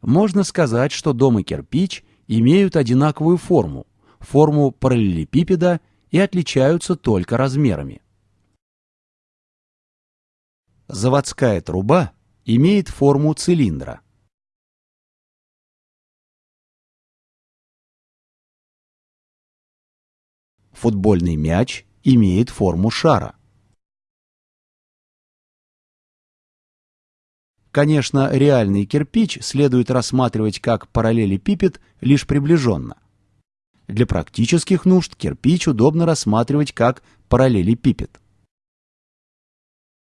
Можно сказать, что дом и кирпич имеют одинаковую форму, форму параллелепипеда и отличаются только размерами. Заводская труба имеет форму цилиндра. Футбольный мяч имеет форму шара. Конечно, реальный кирпич следует рассматривать как параллелепипед лишь приближенно. Для практических нужд кирпич удобно рассматривать как параллелепипед.